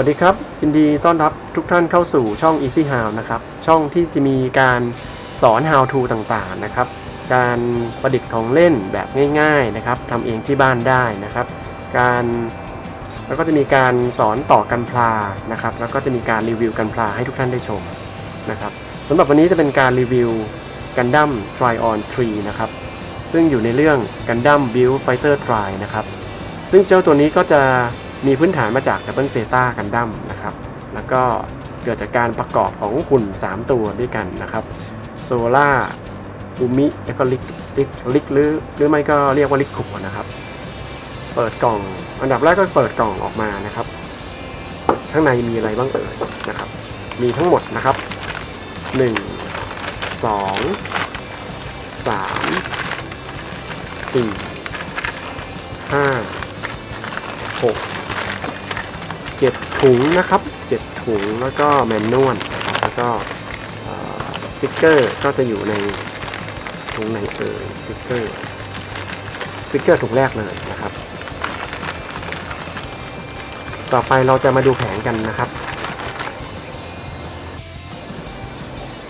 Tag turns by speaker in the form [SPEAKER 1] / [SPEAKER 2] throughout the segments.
[SPEAKER 1] วัสดีครับยินดีต้อนรับทุกท่านเข้าสู่ช่อง Easy How นะครับ ช่องที่จะมีการสอน How to ต่างๆนะครับ การประดิษฐ์ของเล่นแบบง่ายๆนะครับทำเองที่บ้านได้นะครับ การแล้วก็จะมีการสอนต่อกันพลานะครับ แล้วก็จะมีการรีวิวกันพลาให้ทุกท่านได้ชมนะครับสำหรับวันนี้จะเป็นการรีวิว Gundam Try on 3 นะครับ ซึ่งอยู่ในเรื่อง Gundam Build Fighter Try นะครับ ซึ่งเจ้าตัวนี้ก็จะ มีพื้นฐานมาจาก Double Zeta Gundam นะครับ แล้วก็เกิดจากการประกอบของหุ่น 3 ตัวด้วยกันนะครับโซล่าอุมิแล้วก็ลิกลิกลิกหรือหรือไม่ก็เรียกว่าลิกขุนะครับ เปิดกล่อง อันดับแรกก็เปิดกล่องออกมานะครับ ข้างในมีอะไรบ้างเอ่ยนะครับ มีทั้งหมดนะครับ 1 2 3 4 5 6 7ถุงนะครับ7ถุงแล้วก็ manual แล้วก็สติกเกอร์ก็จะอยู่ในถุงไหนเอ่ยสติกเกอร์สติกเกอร์ถุงแรกเลยนะครับ ต่อไปเราจะมาดูแผงกันนะครับ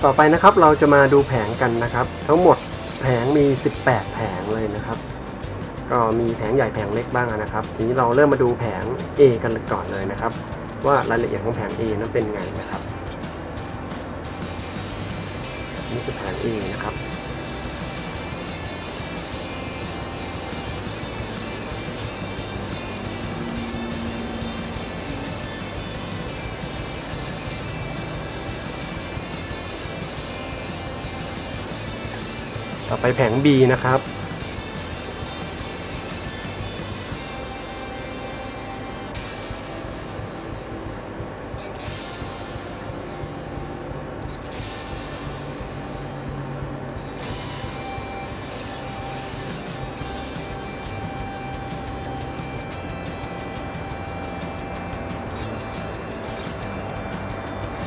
[SPEAKER 1] ต่อไปนะครับเราจะมาดูแผงกันนะครับ ทั้งหมดแผงมี 18 แผงเลยนะครับ ก็มีแผงใหญ่แผงเล็กบ้างนะครับ ทีนี้เราเริ่มมาดูแผง A กันก่อนเลยนะครับ ว่ารายละเอียดของแผง A นั้นเป็นไงนะครับ นี่คือแผง A นะครับต่อไปแผง B นะครับ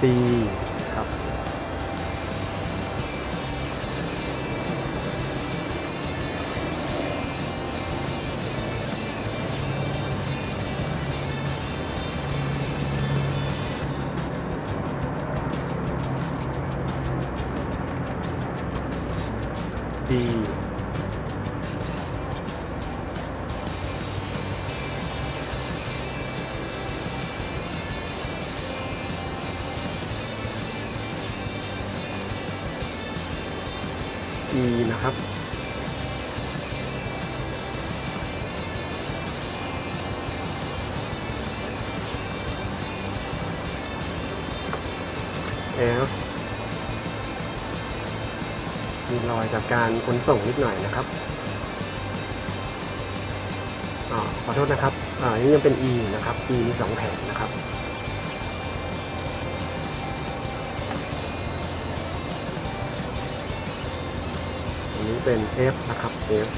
[SPEAKER 1] C ครับ D อีนะครับ F มีรอยจากการขนส่งนิดหน่อยนะครับอ่าขอโทษนะครับ อ่าอันนี้ยังเป็น E นะครับ E มีสองแผงนะครับ เป็น F นะครับ F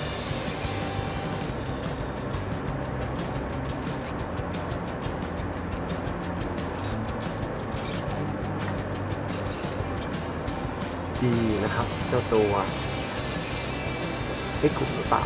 [SPEAKER 1] ดีนะครับ เจ้าตัวไม่ขุ่หรือเปล่า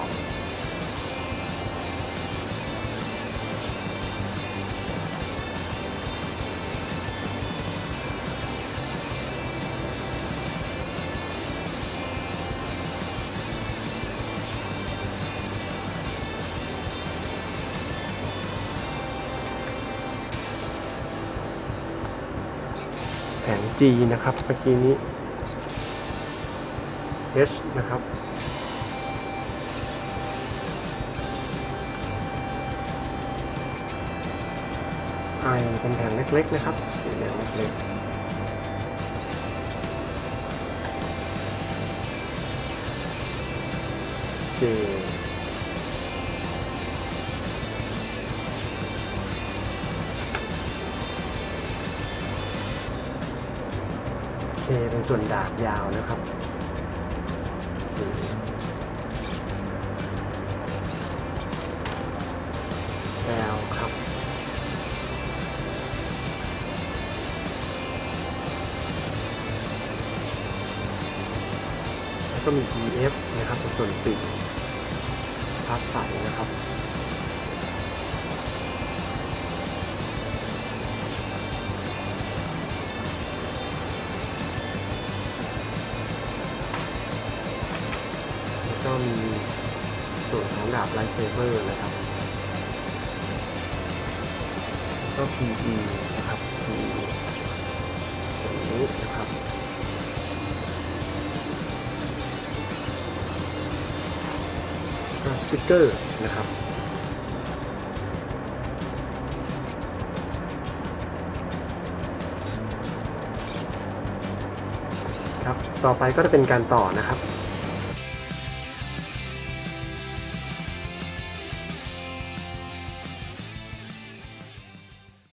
[SPEAKER 1] แผง G นะครับเมื่อกี้นี้ H นะครับ I เป็นแผงเล็กๆนะครับสีแดงเล็กๆ J เคเป็นส่วนดาบยาวนะครับแอลครับ แล้วก็มี EF นะครับเป็นส่วนปีกพัดใสนะครับ ดาบไลเซเบอร์นะครับ ก็ PE นะครับ PE อย่างนี้นะครับสติกเกอร์นะครับ ครับ ต่อไปก็จะเป็นการต่อนะครับ